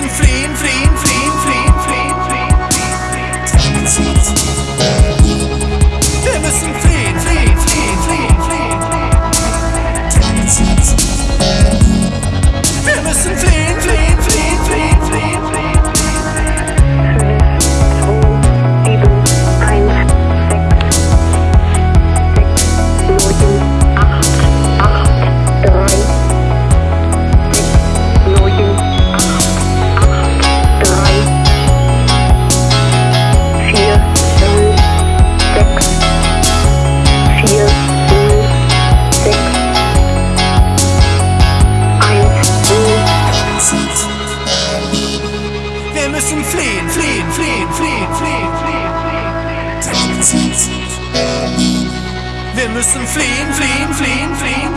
Free, fliehen, fliehen. Wir müssen fliehen, fliehen, fliehen, fliehen,